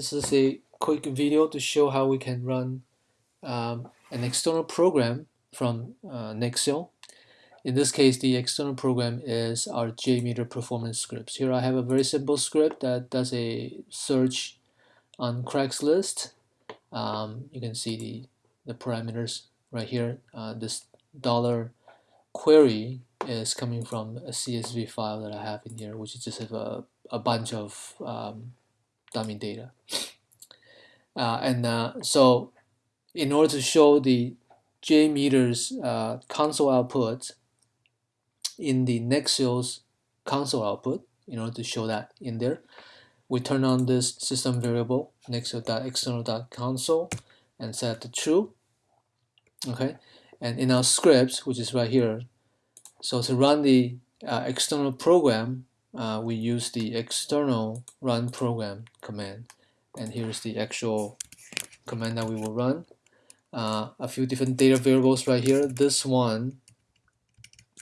This is a quick video to show how we can run um, an external program from uh, Nexial. In this case, the external program is our JMeter performance scripts. Here I have a very simple script that does a search on Craigslist. Um, you can see the, the parameters right here. Uh, this dollar query is coming from a CSV file that I have in here, which is just a, a bunch of um, dummy data. Uh, and uh, so in order to show the JMeter's uh, console output in the Nexial's console output, in order to show that in there, we turn on this system variable nexial.external.console and set to true. Okay, and in our script, which is right here, so to run the uh, external program, uh, we use the external run program command. And here's the actual command that we will run. Uh, a few different data variables right here. This one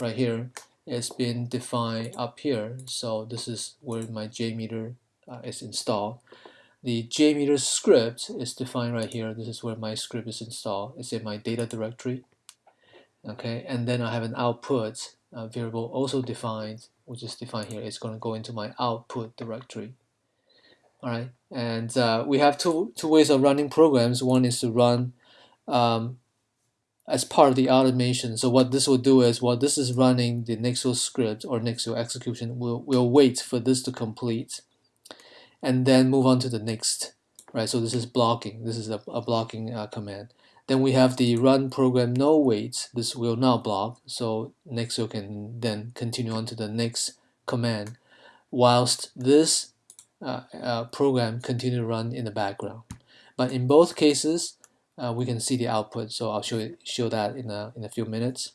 right here is being defined up here. So this is where my JMeter uh, is installed. The JMeter script is defined right here. This is where my script is installed. It's in my data directory. Okay and then I have an output uh, variable also defined which is defined here it's going to go into my output directory. All right and uh, we have two two ways of running programs. One is to run um, as part of the automation. So what this will do is while this is running the Nexial script or Nexial execution we'll, we'll wait for this to complete and then move on to the next right? So this is blocking this is a, a blocking uh, command then we have the run program no wait. This will not block, so Nexial can then continue on to the next command, whilst this uh, uh, program continue to run in the background. But in both cases, uh, we can see the output. So I'll show you, show that in a in a few minutes.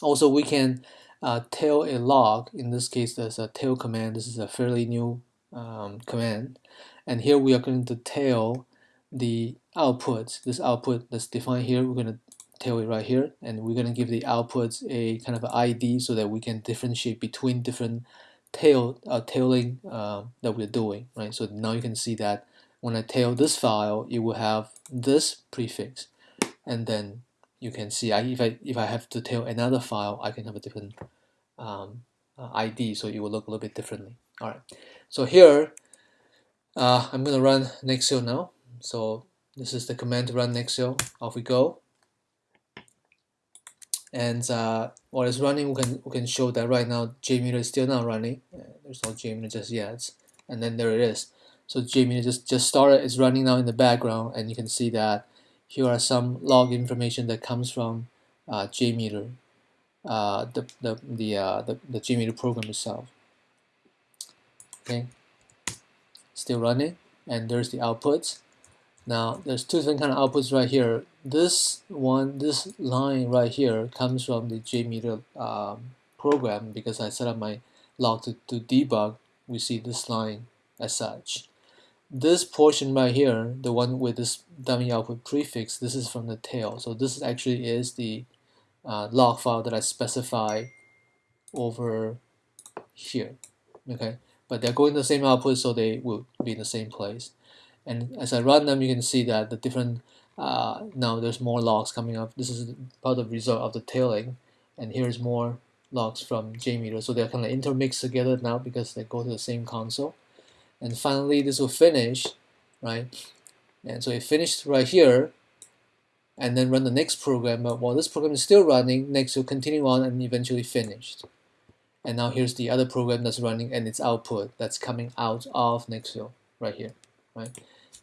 Also, we can uh, tail a log. In this case, there's a tail command. This is a fairly new um, command, and here we are going to tail the output, this output that's defined here, we're going to tail it right here, and we're going to give the outputs a kind of ID so that we can differentiate between different tail uh, tailing uh, that we're doing, right? So now you can see that when I tail this file, it will have this prefix, and then you can see I, if I if I have to tail another file, I can have a different um, uh, ID, so it will look a little bit differently. All right, so here uh, I'm going to run Nexial now. So this is the command to run Nexial. Off we go. And uh, while it's running, we can we can show that right now JMeter is still not running. There's no JMeter just yet. And then there it is. So JMeter just just started. It's running now in the background, and you can see that here are some log information that comes from uh, JMeter, uh, the the the, uh, the the JMeter program itself. Okay, still running, and there's the outputs. Now there's two different kind of outputs right here. This one, this line right here comes from the JMeter um, program because I set up my log to, to debug. We see this line as such. This portion right here, the one with this dummy output prefix, this is from the tail. So this actually is the uh, log file that I specify over here. Okay, but they're going to the same output, so they will be in the same place and as I run them you can see that the different uh, now there's more logs coming up. This is part of the result of the tailing. And here's more logs from JMeter. So they're kind of intermixed together now because they go to the same console. And finally this will finish right? And so it finished right here. And then run the next program. But while this program is still running next will continue on and eventually finished. And now here's the other program that's running and its output that's coming out of Nexial right here right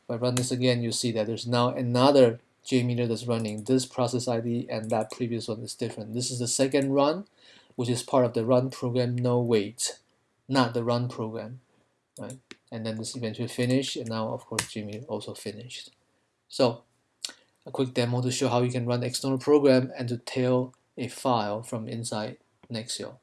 if I run this again, you see that there's now another JMeter that's running. This process ID and that previous one is different. This is the second run, which is part of the run program no wait, not the run program, right? And then this eventually finished, and now of course JMeter also finished. So a quick demo to show how you can run external program and to tail a file from inside Nexial.